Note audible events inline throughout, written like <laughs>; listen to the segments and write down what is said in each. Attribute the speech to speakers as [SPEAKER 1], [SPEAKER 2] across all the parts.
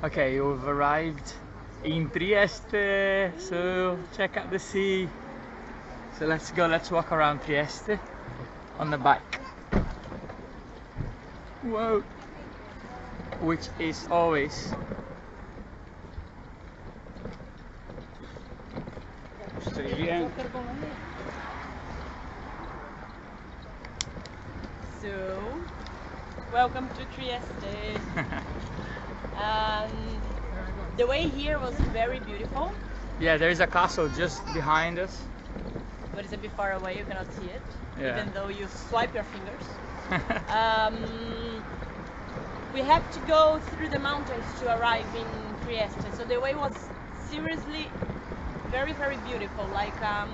[SPEAKER 1] Okay, we've arrived in Trieste, so check out the sea. So let's go, let's walk around Trieste on the bike. Whoa! Which is always?
[SPEAKER 2] So, welcome to Trieste. <laughs> um, the way here was very beautiful,
[SPEAKER 1] Yeah, there is a castle just behind us.
[SPEAKER 2] but it's a bit far away, you cannot see it,
[SPEAKER 1] Yeah.
[SPEAKER 2] even though you swipe your fingers. <laughs> Um, we have to go through the mountains to arrive in Trieste, so the way was seriously very, very beautiful. Like, um,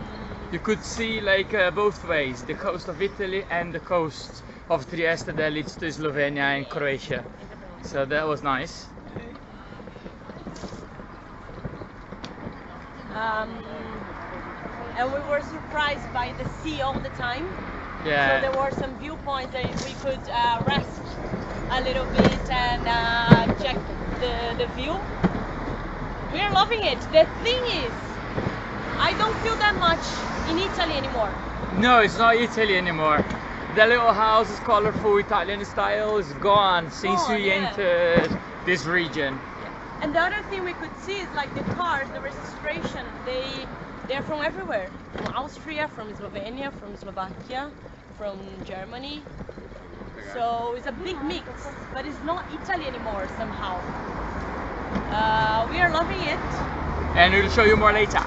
[SPEAKER 1] You could see like uh, both ways, the coast of Italy and the coast of Trieste that leads to Slovenia and Croatia. So that was nice.
[SPEAKER 2] Um, and we were surprised by the sea all the time.
[SPEAKER 1] Yeah.
[SPEAKER 2] So there were some viewpoints that we could uh, rest a little bit and uh, check the, the view. We are loving it. The thing is, I don't feel that much in Italy anymore.
[SPEAKER 1] No, it's not Italy anymore. The little house is colorful Italian style is gone since
[SPEAKER 2] Gone,
[SPEAKER 1] we
[SPEAKER 2] yeah.
[SPEAKER 1] entered this region.
[SPEAKER 2] And the other thing we could see is like the cars, the registration, they they're from everywhere. From Austria, from Slovenia, from Slovakia, from Germany. So it's a big mix, but it's not Italy anymore somehow. Uh, we are loving it.
[SPEAKER 1] And we'll show you more later.